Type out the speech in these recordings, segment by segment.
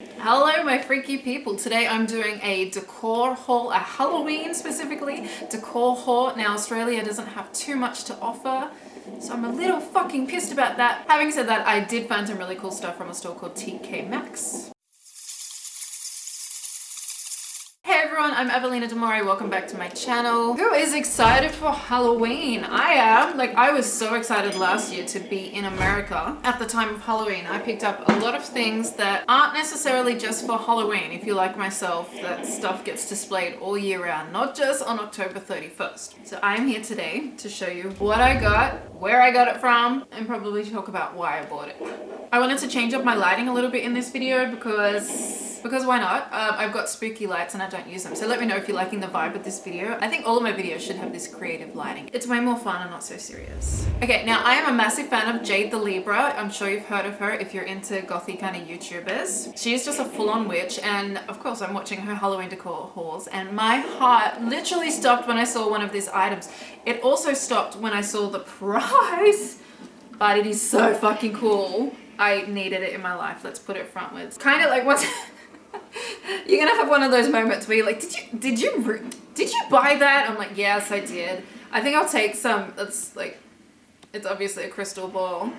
Hello my freaky people. Today I'm doing a decor haul, a Halloween specifically decor haul. Now Australia doesn't have too much to offer so I'm a little fucking pissed about that. Having said that, I did find some really cool stuff from a store called TK Maxx. Hey everyone, I'm Evelina Demore. Welcome back to my channel. Who is excited for Halloween? I am. Like, I was so excited last year to be in America at the time of Halloween. I picked up a lot of things that aren't necessarily just for Halloween. If you like myself, that stuff gets displayed all year round, not just on October 31st. So I'm here today to show you what I got, where I got it from, and probably talk about why I bought it. I wanted to change up my lighting a little bit in this video because because why not? Um, I've got spooky lights and I don't use them. So let me know if you're liking the vibe of this video. I think all of my videos should have this creative lighting. It's way more fun and not so serious. Okay, now I am a massive fan of Jade the Libra. I'm sure you've heard of her if you're into gothy kind of YouTubers. She is just a full-on witch and of course I'm watching her Halloween decor hauls and my heart literally stopped when I saw one of these items. It also stopped when I saw the price, but it is so fucking cool. I needed it in my life. Let's put it frontwards. Kind of like what's you're gonna have one of those moments where you're like, did you, did you, did you buy that? I'm like, yes, I did. I think I'll take some, it's like, it's obviously a crystal ball.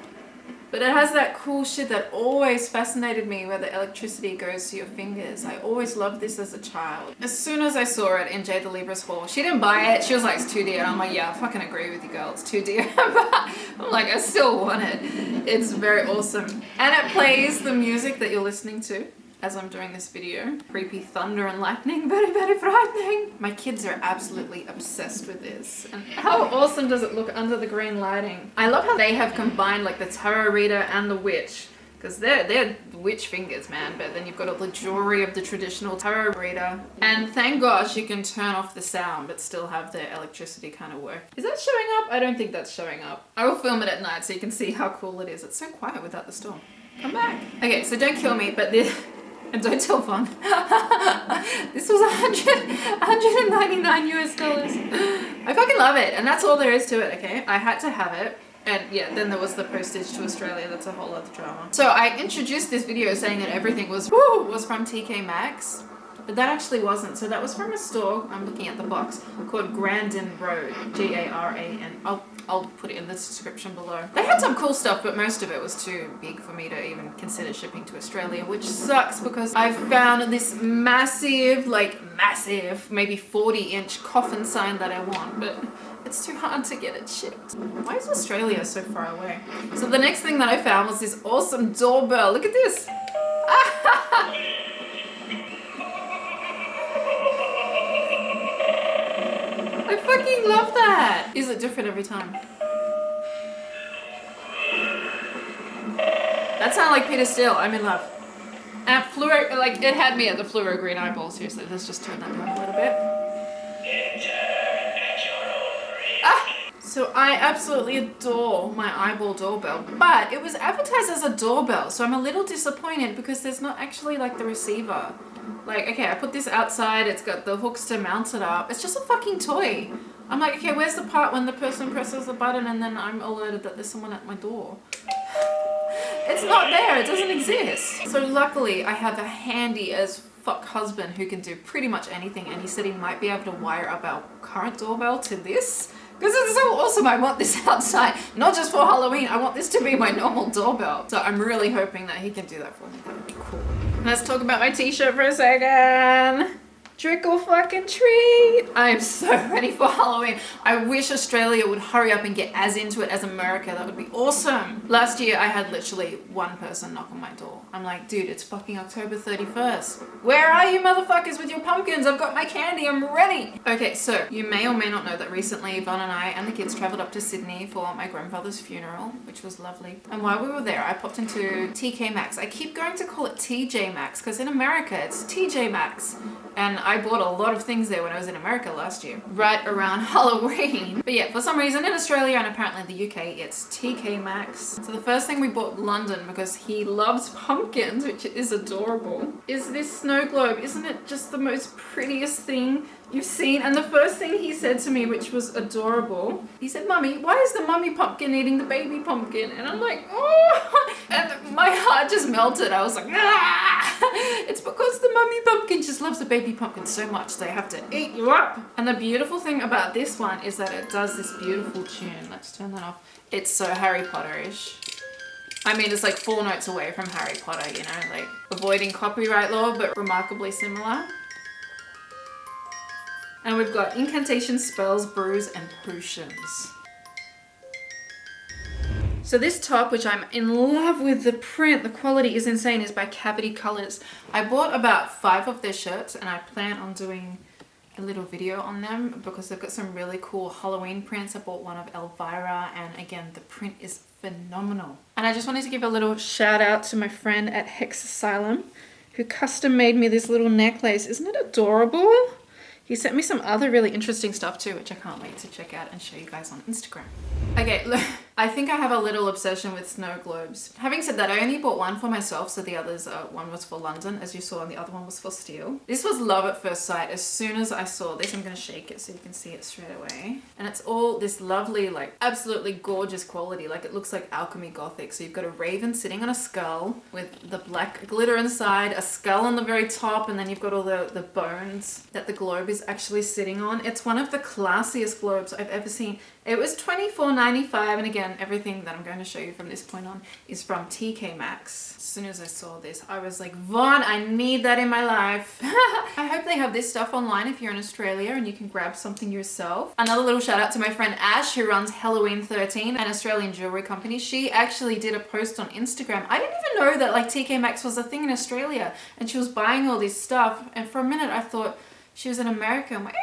But it has that cool shit that always fascinated me where the electricity goes to your fingers. I always loved this as a child. As soon as I saw it in Jade the Libra's haul, she didn't buy it. She was like, it's too dear. I'm like, yeah, I fucking agree with you, girl. It's too dear. but I'm like, I still want it. It's very awesome. And it plays the music that you're listening to as I'm doing this video. Creepy thunder and lightning, very, very frightening. My kids are absolutely obsessed with this. And how awesome does it look under the green lighting? I love how they have combined like the tarot reader and the witch because they're, they're witch fingers, man. But then you've got all the jewelry of the traditional tarot reader. And thank gosh you can turn off the sound but still have the electricity kind of work. Is that showing up? I don't think that's showing up. I will film it at night so you can see how cool it is. It's so quiet without the storm. Come back. Okay, so don't kill me, but this don't tell Vaughn. this was 100, 199 US dollars. I fucking love it. And that's all there is to it, okay? I had to have it. And yeah, then there was the postage to Australia. That's a whole other drama. So I introduced this video saying that everything was, woo, was from TK Maxx. But that actually wasn't. So that was from a store, I'm looking at the box, called Grandin Road. G-A-R-A-N. I'll I'll put it in the description below. They had some cool stuff, but most of it was too big for me to even consider shipping to Australia, which sucks because I found this massive, like massive, maybe 40 inch coffin sign that I want, but it's too hard to get it shipped. Why is Australia so far away? So the next thing that I found was this awesome doorbell. Look at this. fucking love that. Is it different every time? That sounded like Peter Steele. I'm in love. And fluoro, like it had me at the fluoro green eyeball. Seriously, let's just turn that down a little bit. Ah! So I absolutely adore my eyeball doorbell, but it was advertised as a doorbell. So I'm a little disappointed because there's not actually like the receiver. Like, okay, I put this outside, it's got the hooks to mount it up. It's just a fucking toy. I'm like, okay, where's the part when the person presses the button and then I'm alerted that there's someone at my door? It's not there, it doesn't exist. So luckily I have a handy as fuck husband who can do pretty much anything and he said he might be able to wire up our current doorbell to this because it's so awesome. I want this outside, not just for Halloween. I want this to be my normal doorbell. So I'm really hoping that he can do that for me. That would be cool. Let's talk about my t-shirt for a second. Trick or fucking treat. I am so ready for Halloween. I wish Australia would hurry up and get as into it as America. That would be awesome. Last year, I had literally one person knock on my door. I'm like, dude, it's fucking October 31st. Where are you motherfuckers with your pumpkins? I've got my candy. I'm ready. Okay, so you may or may not know that recently Vaughn and I and the kids traveled up to Sydney for my grandfather's funeral, which was lovely. And while we were there, I popped into TK Maxx. I keep going to call it TJ Maxx because in America, it's TJ Maxx And I bought a lot of things there when I was in America last year, right around Halloween. But yeah, for some reason in Australia and apparently the UK, it's TK Maxx. So the first thing we bought London because he loves pumpkins, which is adorable, is this snow globe. Isn't it just the most prettiest thing you've seen? And the first thing he said to me, which was adorable, he said, Mummy, why is the mummy pumpkin eating the baby pumpkin? And I'm like, oh, and my heart just melted. I was like, ah! It's because the mummy pumpkin just loves the baby pumpkin so much they have to eat you up. And the beautiful thing about this one is that it does this beautiful tune. Let's turn that off. It's so Harry Potter-ish. I mean, it's like four notes away from Harry Potter, you know, like avoiding copyright law, but remarkably similar. And we've got incantations, spells, brews, and potions. So this top, which I'm in love with the print, the quality is insane, is by Cavity Colors. I bought about five of their shirts and I plan on doing a little video on them because they've got some really cool Halloween prints. I bought one of Elvira and again, the print is phenomenal. And I just wanted to give a little shout out to my friend at Hex Asylum who custom made me this little necklace. Isn't it adorable? He sent me some other really interesting stuff too, which I can't wait to check out and show you guys on Instagram. Okay, look, I think I have a little obsession with snow globes. Having said that, I only bought one for myself, so the others, uh, one was for London, as you saw, and the other one was for Steel. This was love at first sight. As soon as I saw this, I'm gonna shake it so you can see it straight away. And it's all this lovely, like, absolutely gorgeous quality. Like, it looks like alchemy gothic. So you've got a raven sitting on a skull with the black glitter inside, a skull on the very top, and then you've got all the, the bones that the globe is is actually sitting on. It's one of the classiest globes I've ever seen. It was $24.95 and again everything that I'm going to show you from this point on is from TK Maxx. As soon as I saw this I was like Vaughn I need that in my life. I hope they have this stuff online if you're in Australia and you can grab something yourself. Another little shout out to my friend Ash who runs Halloween 13 an Australian jewelry company. She actually did a post on Instagram. I didn't even know that like TK Maxx was a thing in Australia and she was buying all this stuff and for a minute I thought she was in America. I'm like, eh,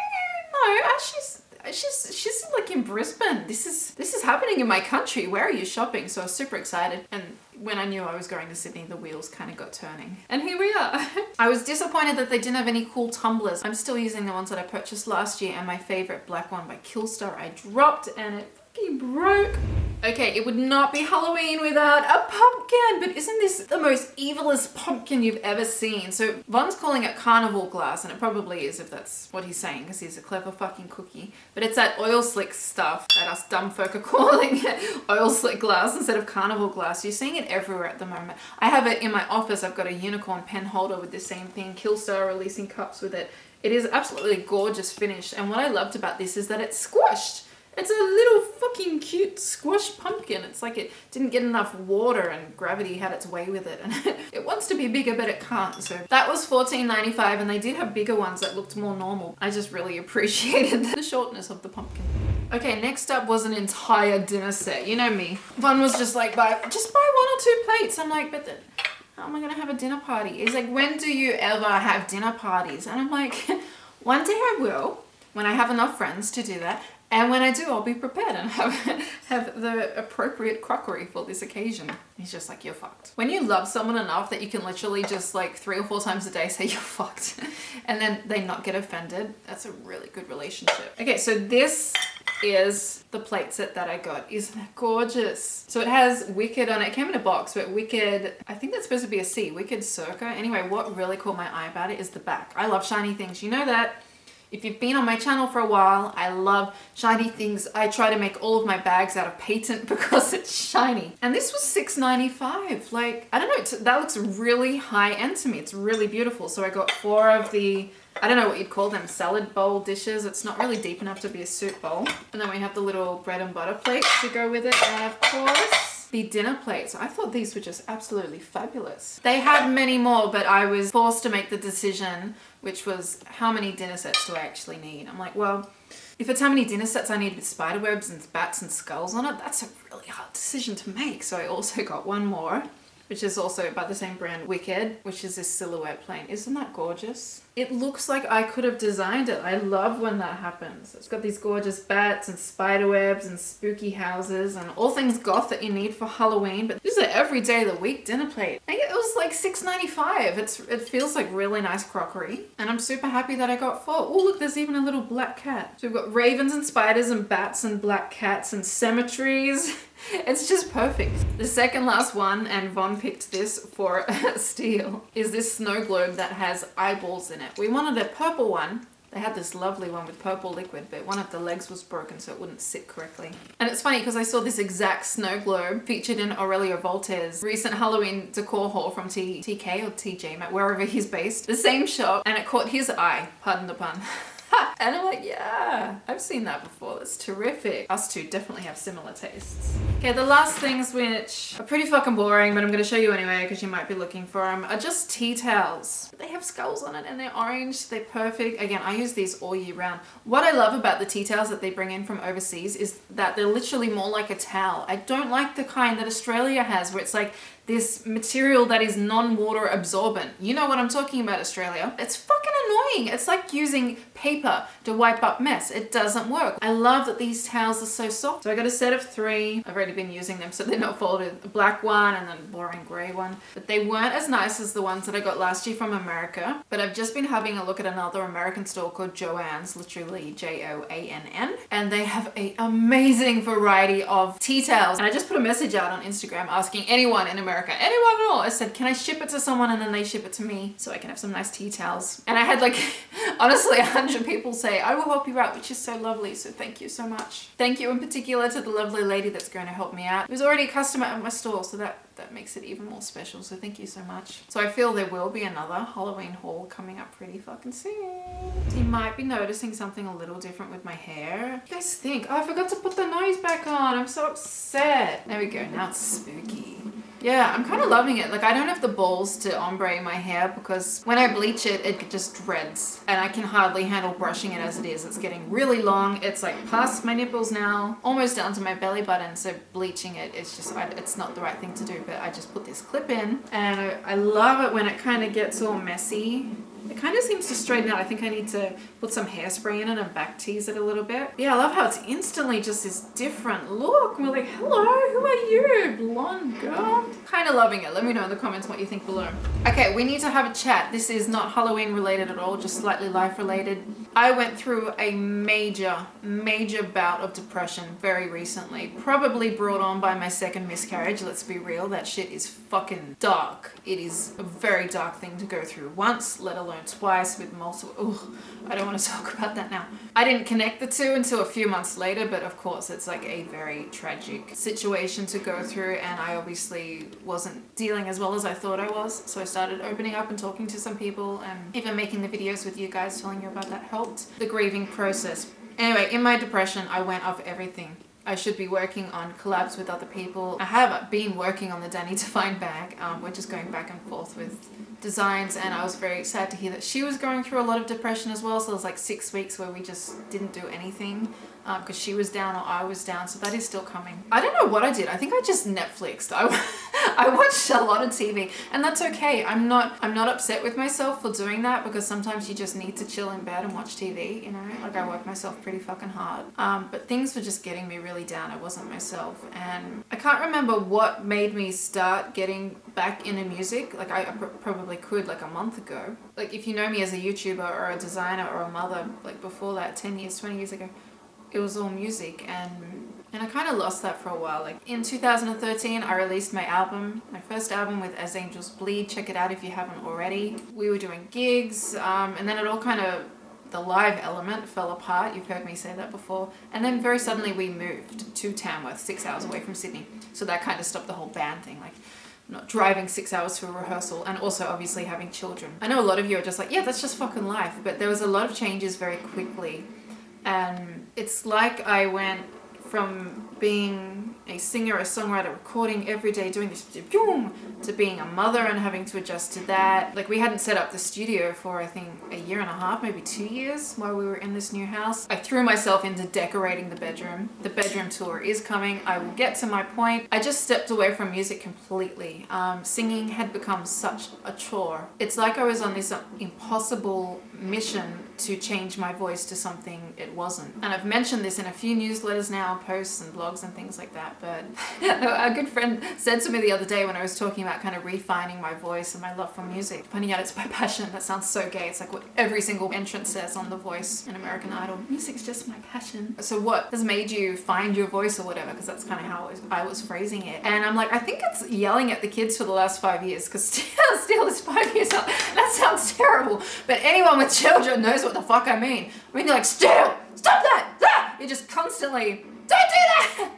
no, she's she's she's like in Brisbane. This is this is happening in my country. Where are you shopping? So I was super excited. And when I knew I was going to Sydney, the wheels kind of got turning. And here we are. I was disappointed that they didn't have any cool tumblers. I'm still using the ones that I purchased last year and my favorite black one by Killstar I dropped and it fucking broke. Okay, it would not be Halloween without a pumpkin, but isn't this the most evilest pumpkin you've ever seen? So Vaughn's calling it carnival glass, and it probably is if that's what he's saying, because he's a clever fucking cookie. But it's that oil slick stuff that us dumb folk are calling it oil slick glass instead of carnival glass. You're seeing it everywhere at the moment. I have it in my office. I've got a unicorn pen holder with the same thing. Killstar releasing cups with it. It is absolutely gorgeous finish, and what I loved about this is that it's squashed. It's a little fucking cute squash pumpkin. It's like it didn't get enough water and gravity had its way with it. And it wants to be bigger, but it can't. So that was $14.95 and they did have bigger ones that looked more normal. I just really appreciated the shortness of the pumpkin. Okay, next up was an entire dinner set. You know me. Vaughn was just like, buy, just buy one or two plates. I'm like, but then how am I gonna have a dinner party? He's like, when do you ever have dinner parties? And I'm like, one day I will, when I have enough friends to do that. And when I do, I'll be prepared and have, have the appropriate crockery for this occasion. He's just like, you're fucked. When you love someone enough that you can literally just like three or four times a day say you're fucked and then they not get offended, that's a really good relationship. Okay, so this is the plate set that I got. Isn't gorgeous? So it has Wicked on it. It came in a box, but Wicked, I think that's supposed to be a C, Wicked Circa. Anyway, what really caught my eye about it is the back. I love shiny things. You know that if you've been on my channel for a while, I love shiny things. I try to make all of my bags out of patent because it's shiny. And this was $6.95. Like, I don't know, that looks really high end to me. It's really beautiful. So I got four of the I don't know what you'd call them, salad bowl dishes. It's not really deep enough to be a soup bowl. And then we have the little bread and butter plates to go with it. And of course, the dinner plates. I thought these were just absolutely fabulous. They had many more, but I was forced to make the decision, which was how many dinner sets do I actually need? I'm like, well, if it's how many dinner sets I need with spider webs and bats and skulls on it, that's a really hard decision to make. So I also got one more which is also by the same brand Wicked, which is this silhouette plane. Isn't that gorgeous? It looks like I could have designed it. I love when that happens. It's got these gorgeous bats and spider webs and spooky houses and all things goth that you need for Halloween. But this is an every day of the week dinner plate. It was like $6.95. It's It feels like really nice crockery. And I'm super happy that I got four. Oh, look, there's even a little black cat. So we've got ravens and spiders and bats and black cats and cemeteries. It's just perfect. The second last one, and Vaughn picked this for a Steel, is this snow globe that has eyeballs in it. We wanted a purple one, they had this lovely one with purple liquid, but one of the legs was broken so it wouldn't sit correctly. And it's funny because I saw this exact snow globe featured in Aurelio Voltaire's recent Halloween decor haul from T TK or TJ, wherever he's based. The same shop, and it caught his eye, pardon the pun. and I'm like, yeah, I've seen that before. That's terrific. Us two definitely have similar tastes. Okay, the last things which are pretty fucking boring, but I'm going to show you anyway because you might be looking for them, are just tea towels. They have skulls on it and they're orange. They're perfect. Again, I use these all year round. What I love about the tea towels that they bring in from overseas is that they're literally more like a towel. I don't like the kind that Australia has where it's like this material that is non-water absorbent. You know what I'm talking about, Australia. It's fucking annoying. It's like using paper to wipe up mess. It doesn't work. I love that these towels are so soft. So I got a set of three. I've already been using them so they're not folded. A black one and then boring gray one. But they weren't as nice as the ones that I got last year from America. But I've just been having a look at another American store called Joann's, literally J-O-A-N-N. And they have an amazing variety of tea towels. And I just put a message out on Instagram asking anyone in America America. Anyone at all. I said, can I ship it to someone and then they ship it to me so I can have some nice tea towels. And I had like, honestly, a hundred people say, I will help you out, which is so lovely. So thank you so much. Thank you in particular to the lovely lady that's going to help me out. Was already a customer at my store, so that that makes it even more special so thank you so much so i feel there will be another halloween haul coming up pretty fucking soon you might be noticing something a little different with my hair what do you guys think oh i forgot to put the nose back on i'm so upset there we go now it's spooky yeah, I'm kind of loving it. Like I don't have the balls to ombre my hair because when I bleach it, it just dreads and I can hardly handle brushing it as it is. It's getting really long. It's like past my nipples now, almost down to my belly button. So bleaching it, it's just, it's not the right thing to do, but I just put this clip in and I love it when it kind of gets all messy it kind of seems to straighten out. I think I need to put some hairspray in it and back tease it a little bit. Yeah, I love how it's instantly just this different look. We're like, hello, who are you? Blonde girl? Kind of loving it. Let me know in the comments what you think below. Okay, we need to have a chat. This is not Halloween related at all, just slightly life related. I went through a major, major bout of depression very recently. Probably brought on by my second miscarriage. Let's be real. That shit is fucking dark. It is a very dark thing to go through once, let alone twice with multiple, ugh, I don't want to talk about that now. I didn't connect the two until a few months later, but of course it's like a very tragic situation to go through and I obviously wasn't dealing as well as I thought I was. So I started opening up and talking to some people and even making the videos with you guys telling you about that helped the grieving process. Anyway, in my depression, I went off everything. I should be working on collabs with other people. I have been working on the Danny Devine bag. Um, we're just going back and forth with designs and I was very sad to hear that she was going through a lot of depression as well. So it was like six weeks where we just didn't do anything because um, she was down or I was down. So that is still coming. I don't know what I did. I think I just Netflixed. I, I watched a lot of TV and that's okay. I'm not, I'm not upset with myself for doing that because sometimes you just need to chill in bed and watch TV, you know, like I work myself pretty fucking hard. Um, but things were just getting me really down. I wasn't myself and I can't remember what made me start getting back into music. Like I, I probably could like a month ago. Like if you know me as a YouTuber or a designer or a mother, like before that 10 years, 20 years ago, it was all music and and I kind of lost that for a while. Like in 2013, I released my album, my first album with As Angels Bleed. Check it out if you haven't already. We were doing gigs um, and then it all kind of, the live element fell apart. You've heard me say that before. And then very suddenly we moved to Tamworth, six hours away from Sydney. So that kind of stopped the whole band thing. Like not driving six hours to a rehearsal and also obviously having children. I know a lot of you are just like, yeah, that's just fucking life. But there was a lot of changes very quickly and it's like I went from being a singer, a songwriter, recording every day, doing this to being a mother and having to adjust to that. Like we hadn't set up the studio for I think a year and a half, maybe two years while we were in this new house. I threw myself into decorating the bedroom. The bedroom tour is coming. I will get to my point. I just stepped away from music completely. Um, singing had become such a chore. It's like I was on this impossible mission to change my voice to something it wasn't. And I've mentioned this in a few newsletters now, posts and blogs and things like that, but a good friend said to me the other day when I was talking about kind of refining my voice and my love for music, pointing out it's my passion. That sounds so gay. It's like what every single entrant says on The Voice in American Idol. Music's just my passion. So what has made you find your voice or whatever? Because that's kind of how I was I was phrasing it. And I'm like, I think it's yelling at the kids for the last five years because still, still is five years old. That sounds terrible. But anyone with children knows what the fuck I mean. I mean, you're like, still, stop that, ah! You're just constantly, don't do that.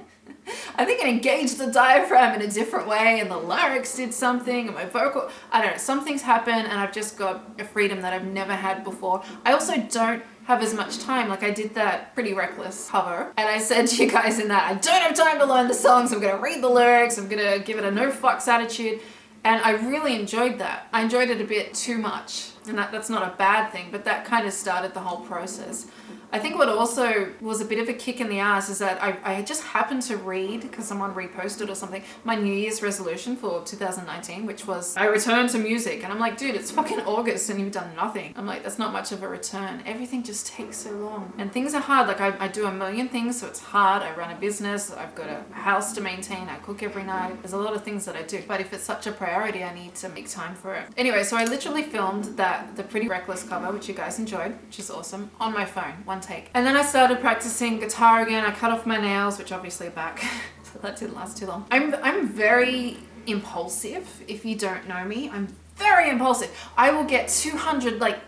I think it engaged the diaphragm in a different way and the larynx did something and my vocal, I don't know, something's happened and I've just got a freedom that I've never had before. I also don't have as much time. Like I did that pretty reckless cover and I said to you guys in that, I don't have time to learn the songs. I'm going to read the lyrics. I'm going to give it a no fucks attitude. And I really enjoyed that. I enjoyed it a bit too much. And that, that's not a bad thing, but that kind of started the whole process. I think what also was a bit of a kick in the ass is that I, I just happened to read, because someone reposted or something, my New Year's resolution for 2019, which was I return to music. And I'm like, dude, it's fucking August and you've done nothing. I'm like, that's not much of a return. Everything just takes so long. And things are hard. Like I, I do a million things, so it's hard. I run a business. I've got a house to maintain. I cook every night. There's a lot of things that I do. But if it's such a priority, I need to make time for it. Anyway, so I literally filmed that, the Pretty Reckless cover, which you guys enjoyed, which is awesome, on my phone. One one take. And then I started practicing guitar again. I cut off my nails, which obviously are back. so that didn't last too long. I'm, I'm very impulsive. If you don't know me, I'm very impulsive. I will get 200, like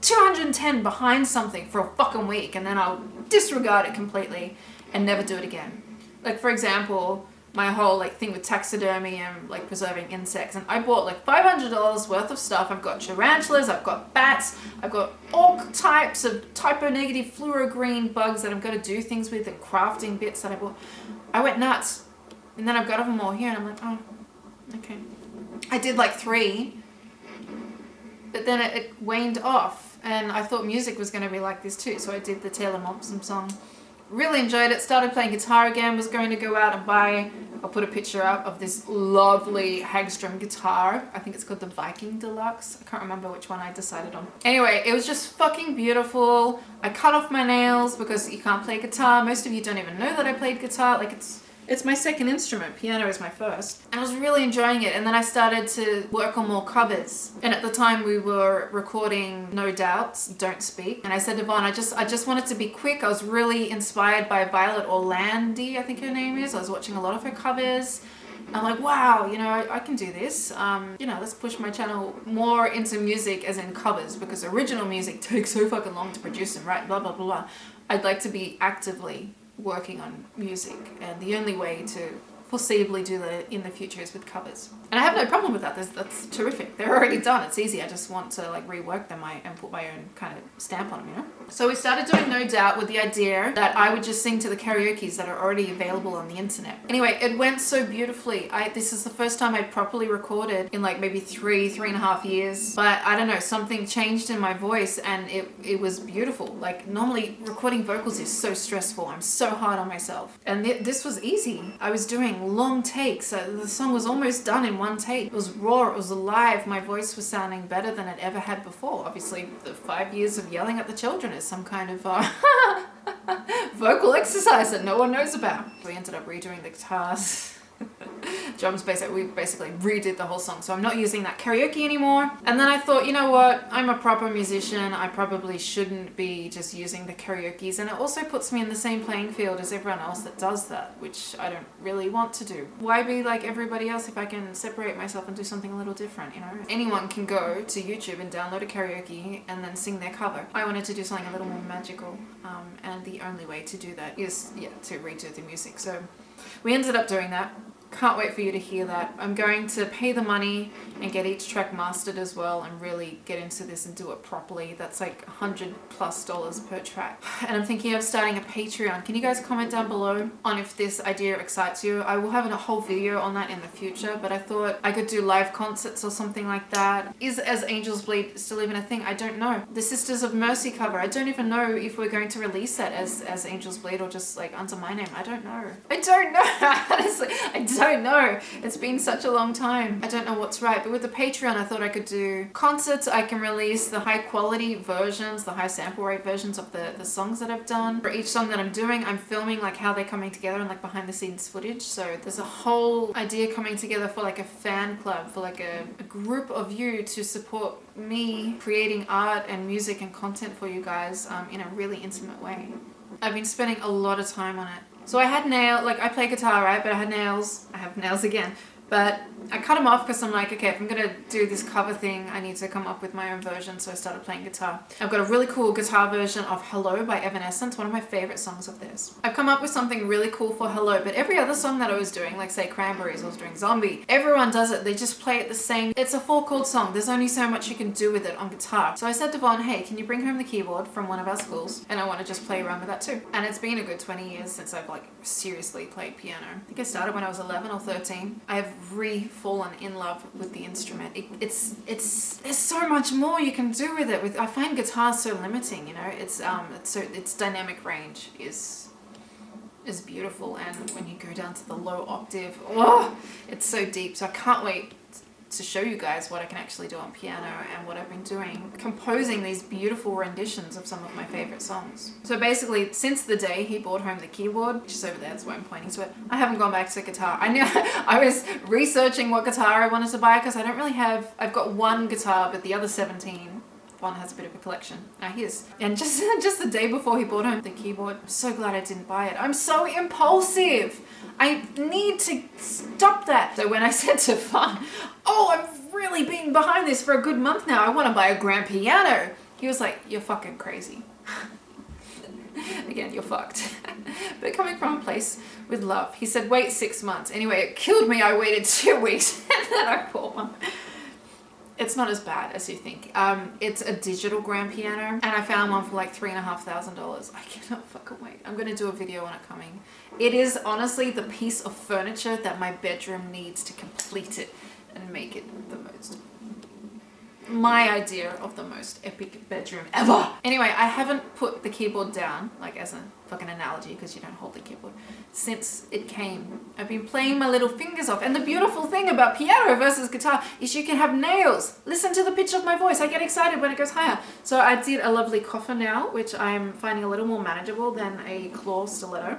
210 behind something for a fucking week and then I'll disregard it completely and never do it again. Like for example, my whole like thing with taxidermy and like preserving insects and I bought like $500 worth of stuff. I've got tarantulas, I've got bats, I've got all types of Type O Negative fluoro green bugs that I'm going to do things with and crafting bits that I bought. I went nuts and then I've got them all here and I'm like, oh, okay. I did like three, but then it, it waned off and I thought music was going to be like this too. So I did the Taylor Momsen song really enjoyed it. Started playing guitar again was going to go out and buy I'll put a picture up of this lovely Hagstrom guitar. I think it's called the Viking Deluxe. I can't remember which one I decided on. Anyway it was just fucking beautiful. I cut off my nails because you can't play guitar. Most of you don't even know that I played guitar. Like it's it's my second instrument. Piano is my first. And I was really enjoying it and then I started to work on more covers. And at the time we were recording No Doubts, Don't Speak. And I said to Vaughn, I just, I just wanted to be quick. I was really inspired by Violet Orlandi, I think her name is. I was watching a lot of her covers. I'm like, wow, you know, I, can do this. Um, you know, let's push my channel more into music as in covers because original music takes so fucking long to produce and write, blah, blah, blah, blah. I'd like to be actively working on music and the only way to foreseeably do that in the future is with covers. And I have no problem with that. That's, that's terrific. They're already done. It's easy. I just want to like rework them and put my own kind of stamp on them, you know? So we started doing No Doubt with the idea that I would just sing to the karaoke's that are already available on the internet. Anyway, it went so beautifully. I This is the first time I properly recorded in like maybe three, three and a half years. But I don't know, something changed in my voice and it, it was beautiful. Like normally recording vocals is so stressful. I'm so hard on myself. And th this was easy. I was doing long takes. The song was almost done in one take. It was raw, it was alive. My voice was sounding better than it ever had before. Obviously, the five years of yelling at the children is some kind of uh, vocal exercise that no one knows about. We ended up redoing the guitars. drums basically we basically redid the whole song so I'm not using that karaoke anymore. And then I thought you know what? I'm a proper musician. I probably shouldn't be just using the karaoke's. And it also puts me in the same playing field as everyone else that does that which I don't really want to do. Why be like everybody else if I can separate myself and do something a little different you know? Anyone can go to YouTube and download a karaoke and then sing their cover. I wanted to do something a little more magical um, and the only way to do that is yeah to redo the music. So we ended up doing that can't wait for you to hear that. I'm going to pay the money and get each track mastered as well and really get into this and do it properly. That's like a 100 plus dollars per track. And I'm thinking of starting a Patreon. Can you guys comment down below on if this idea excites you? I will have a whole video on that in the future, but I thought I could do live concerts or something like that. Is As Angels Bleed still even a thing? I don't know. The Sisters of Mercy cover. I don't even know if we're going to release that as, as Angels Bleed or just like under my name. I don't know. I don't know. Honestly, I don't don't know. It's been such a long time. I don't know what's right. But with the Patreon, I thought I could do concerts. I can release the high quality versions, the high sample rate versions of the, the songs that I've done. For each song that I'm doing, I'm filming like how they're coming together and like behind the scenes footage. So there's a whole idea coming together for like a fan club, for like a, a group of you to support me creating art and music and content for you guys um, in a really intimate way. I've been spending a lot of time on it. So I had nail, like I play guitar, right? But I had nails, I have nails again. But I cut them off because I'm like, okay, if I'm going to do this cover thing, I need to come up with my own version. So I started playing guitar. I've got a really cool guitar version of Hello by Evanescence, one of my favorite songs of theirs. I've come up with something really cool for Hello, but every other song that I was doing, like say Cranberries, I was doing Zombie, everyone does it. They just play it the same. It's a four chord song. There's only so much you can do with it on guitar. So I said to Vaughn, hey, can you bring home the keyboard from one of our schools? And I want to just play around with that too. And it's been a good 20 years since I've like seriously played piano. I think I started when I was 11 or 13. I have re-fallen in love with the instrument. It, it's it's there's so much more you can do with it. With I find guitar so limiting. You know, it's um it's so its dynamic range is is beautiful and when you go down to the low octave oh it's so deep so I can't wait to show you guys what I can actually do on piano and what I've been doing, composing these beautiful renditions of some of my favorite songs. So basically, since the day he brought home the keyboard, which is over there, that's why I'm pointing to it, I haven't gone back to guitar. I knew I was researching what guitar I wanted to buy because I don't really have, I've got one guitar, but the other 17 one has a bit of a collection. Now his. And just, just the day before he bought home the keyboard, I'm so glad I didn't buy it. I'm so impulsive. I need to stop that. So when I said to Vaughn, oh, I've really been behind this for a good month now. I want to buy a grand piano. He was like, you're fucking crazy. Again, you're fucked. but coming from a place with love, he said, wait six months. Anyway, it killed me. I waited two weeks and then I bought one it's not as bad as you think. Um, it's a digital grand piano and I found one for like three and a half thousand dollars. I cannot fucking wait. I'm gonna do a video on it coming. It is honestly the piece of furniture that my bedroom needs to complete it and make it the most my idea of the most epic bedroom ever. Anyway, I haven't put the keyboard down, like as a fucking analogy because you don't hold the keyboard, since it came. I've been playing my little fingers off. And the beautiful thing about piano versus guitar is you can have nails. Listen to the pitch of my voice. I get excited when it goes higher. So I did a lovely coffin nail, which I'm finding a little more manageable than a claw stiletto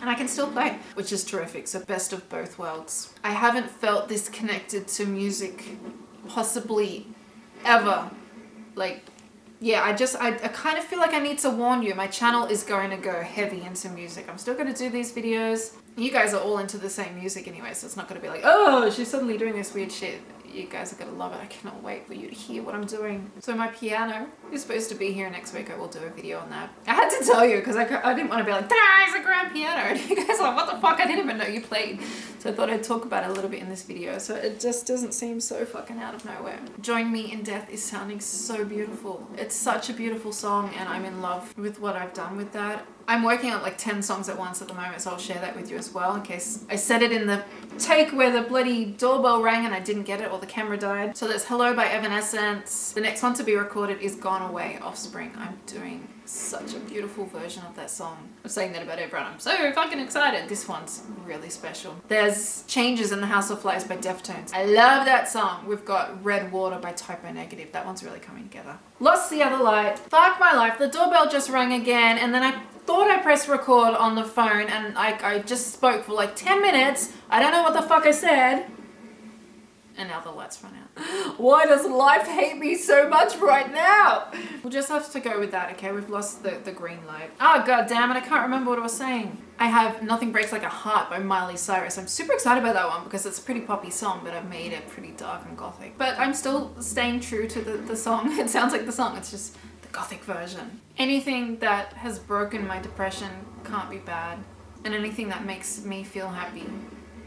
and I can still play, which is terrific. So best of both worlds. I haven't felt this connected to music possibly ever. Like, yeah, I just, I, I kind of feel like I need to warn you. My channel is going to go heavy into music. I'm still going to do these videos. You guys are all into the same music anyway, so it's not going to be like, oh, she's suddenly doing this weird shit you guys are gonna love it. I cannot wait for you to hear what I'm doing. So my piano is supposed to be here next week. I will do a video on that. I had to tell you because I, I didn't want to be like, there's a grand piano. And you guys are like, what the fuck? I didn't even know you played. So I thought I'd talk about it a little bit in this video. So it just doesn't seem so fucking out of nowhere. Join Me in Death is sounding so beautiful. It's such a beautiful song and I'm in love with what I've done with that. I'm working on like 10 songs at once at the moment, so I'll share that with you as well in case I said it in the take where the bloody doorbell rang and I didn't get it or the camera died. So that's Hello by Evanescence. The next one to be recorded is Gone Away Offspring. I'm doing such a beautiful version of that song. I'm saying that about everyone. I'm so fucking excited. This one's really special. There's Changes in the House of Flies by Deftones. I love that song. We've got Red Water by Type O Negative. That one's really coming together. Lost the Other Light. Fuck my life. The doorbell just rang again and then I thought I pressed record on the phone and I, I just spoke for like 10 minutes. I don't know what the fuck I said. And now the lights run out. Why does life hate me so much right now? We'll just have to go with that, okay? We've lost the, the green light. Oh, god damn it, I can't remember what I was saying. I have Nothing Breaks Like a Heart by Miley Cyrus. I'm super excited about that one because it's a pretty poppy song, but I've made it pretty dark and gothic. But I'm still staying true to the, the song. It sounds like the song, it's just gothic version. Anything that has broken my depression can't be bad. And anything that makes me feel happy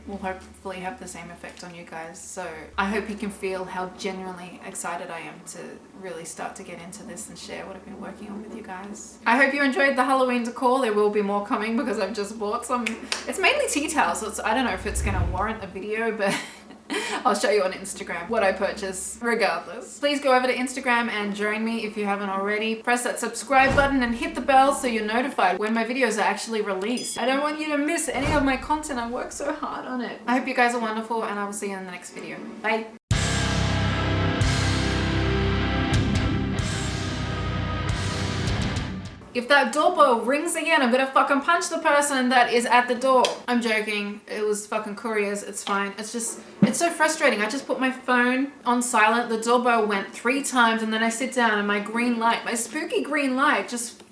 will hopefully have the same effect on you guys. So I hope you can feel how genuinely excited I am to really start to get into this and share what I've been working on with you guys. I hope you enjoyed the Halloween decor. There will be more coming because I've just bought some. It's mainly tea towels, so I don't know if it's going to warrant a video, but I'll show you on Instagram what I purchase regardless. Please go over to Instagram and join me if you haven't already. Press that subscribe button and hit the bell so you're notified when my videos are actually released. I don't want you to miss any of my content. I work so hard on it. I hope you guys are wonderful and I will see you in the next video. Bye. If that doorbell rings again, I'm gonna fucking punch the person that is at the door. I'm joking. It was fucking couriers. It's fine. It's just, it's so frustrating. I just put my phone on silent. The doorbell went three times and then I sit down and my green light, my spooky green light just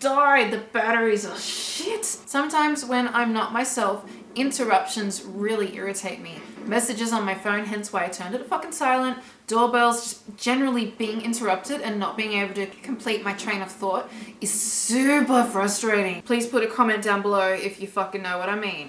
died. The batteries are shit. Sometimes when I'm not myself, interruptions really irritate me. Messages on my phone, hence why I turned it fucking silent. Doorbells, just generally being interrupted and not being able to complete my train of thought is super frustrating. Please put a comment down below if you fucking know what I mean.